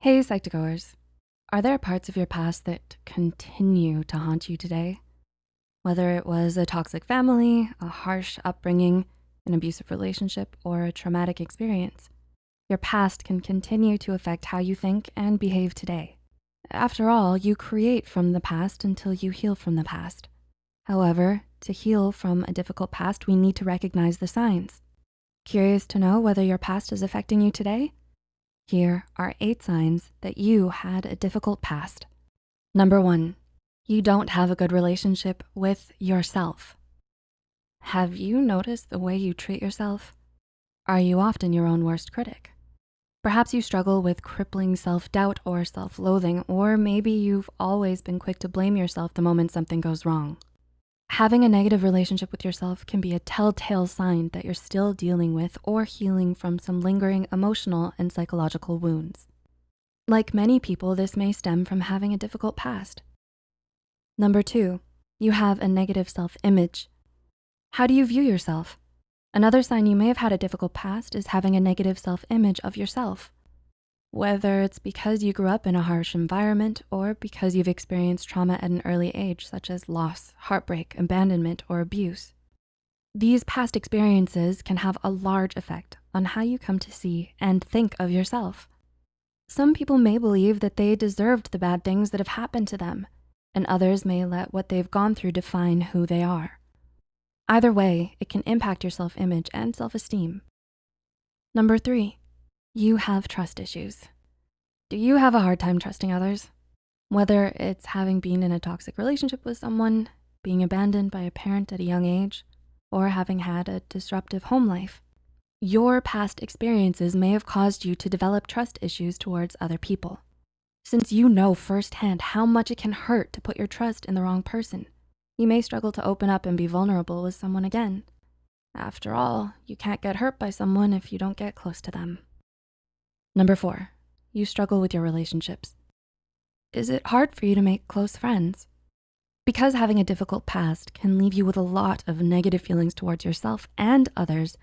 Hey, Psych2Goers. Are there parts of your past that continue to haunt you today? Whether it was a toxic family, a harsh upbringing, an abusive relationship, or a traumatic experience, your past can continue to affect how you think and behave today. After all, you create from the past until you heal from the past. However, to heal from a difficult past, we need to recognize the signs. Curious to know whether your past is affecting you today? Here are eight signs that you had a difficult past. Number one, you don't have a good relationship with yourself. Have you noticed the way you treat yourself? Are you often your own worst critic? Perhaps you struggle with crippling self-doubt or self-loathing, or maybe you've always been quick to blame yourself the moment something goes wrong. Having a negative relationship with yourself can be a telltale sign that you're still dealing with or healing from some lingering emotional and psychological wounds. Like many people, this may stem from having a difficult past. Number two, you have a negative self-image. How do you view yourself? Another sign you may have had a difficult past is having a negative self-image of yourself. Whether it's because you grew up in a harsh environment or because you've experienced trauma at an early age, such as loss, heartbreak, abandonment, or abuse. These past experiences can have a large effect on how you come to see and think of yourself. Some people may believe that they deserved the bad things that have happened to them, and others may let what they've gone through define who they are. Either way, it can impact your self-image and self-esteem. Number three, you have trust issues. Do you have a hard time trusting others? Whether it's having been in a toxic relationship with someone, being abandoned by a parent at a young age, or having had a disruptive home life, your past experiences may have caused you to develop trust issues towards other people. Since you know firsthand how much it can hurt to put your trust in the wrong person, you may struggle to open up and be vulnerable with someone again. After all, you can't get hurt by someone if you don't get close to them. Number four, you struggle with your relationships. Is it hard for you to make close friends? Because having a difficult past can leave you with a lot of negative feelings towards yourself and others,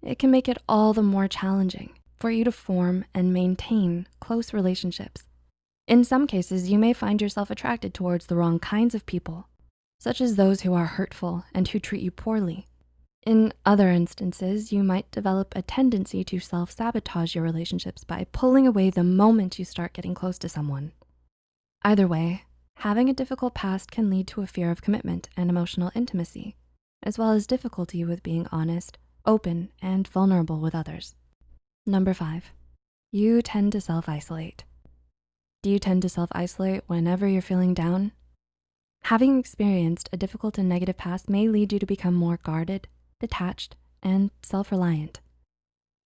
it can make it all the more challenging for you to form and maintain close relationships. In some cases, you may find yourself attracted towards the wrong kinds of people, such as those who are hurtful and who treat you poorly. In other instances, you might develop a tendency to self-sabotage your relationships by pulling away the moment you start getting close to someone. Either way, having a difficult past can lead to a fear of commitment and emotional intimacy, as well as difficulty with being honest, open, and vulnerable with others. Number five, you tend to self-isolate. Do you tend to self-isolate whenever you're feeling down? Having experienced a difficult and negative past may lead you to become more guarded, detached, and self-reliant.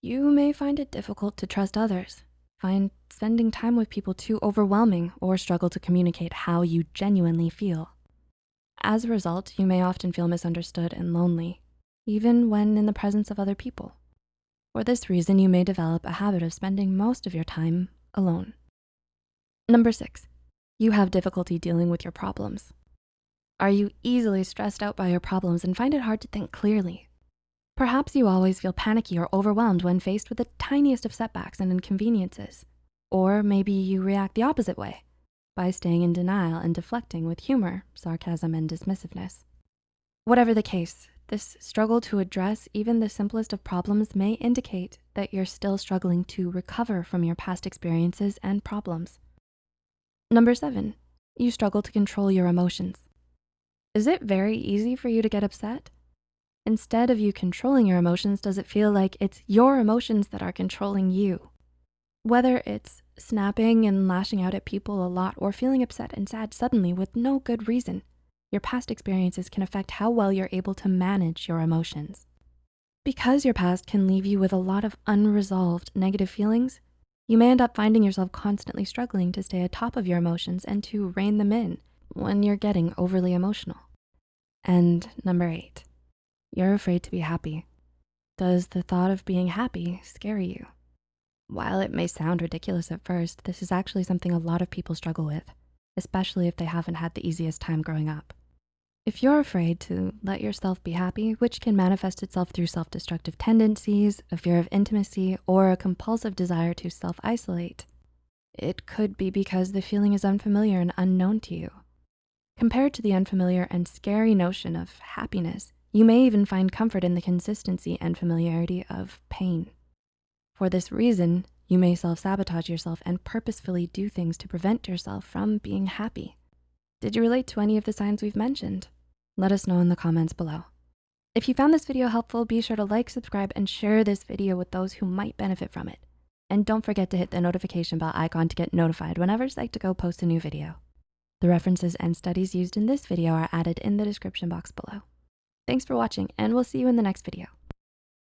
You may find it difficult to trust others, find spending time with people too overwhelming, or struggle to communicate how you genuinely feel. As a result, you may often feel misunderstood and lonely, even when in the presence of other people. For this reason, you may develop a habit of spending most of your time alone. Number six, you have difficulty dealing with your problems. Are you easily stressed out by your problems and find it hard to think clearly? Perhaps you always feel panicky or overwhelmed when faced with the tiniest of setbacks and inconveniences. Or maybe you react the opposite way by staying in denial and deflecting with humor, sarcasm, and dismissiveness. Whatever the case, this struggle to address even the simplest of problems may indicate that you're still struggling to recover from your past experiences and problems. Number seven, you struggle to control your emotions. Is it very easy for you to get upset? Instead of you controlling your emotions, does it feel like it's your emotions that are controlling you? Whether it's snapping and lashing out at people a lot or feeling upset and sad suddenly with no good reason, your past experiences can affect how well you're able to manage your emotions. Because your past can leave you with a lot of unresolved negative feelings, you may end up finding yourself constantly struggling to stay atop of your emotions and to rein them in when you're getting overly emotional. And number eight, you're afraid to be happy. Does the thought of being happy scare you? While it may sound ridiculous at first, this is actually something a lot of people struggle with, especially if they haven't had the easiest time growing up. If you're afraid to let yourself be happy, which can manifest itself through self-destructive tendencies, a fear of intimacy, or a compulsive desire to self-isolate, it could be because the feeling is unfamiliar and unknown to you. Compared to the unfamiliar and scary notion of happiness, you may even find comfort in the consistency and familiarity of pain. For this reason, you may self-sabotage yourself and purposefully do things to prevent yourself from being happy. Did you relate to any of the signs we've mentioned? Let us know in the comments below. If you found this video helpful, be sure to like, subscribe, and share this video with those who might benefit from it. And don't forget to hit the notification bell icon to get notified whenever Psych2Go posts a new video. The references and studies used in this video are added in the description box below. Thanks for watching and we'll see you in the next video.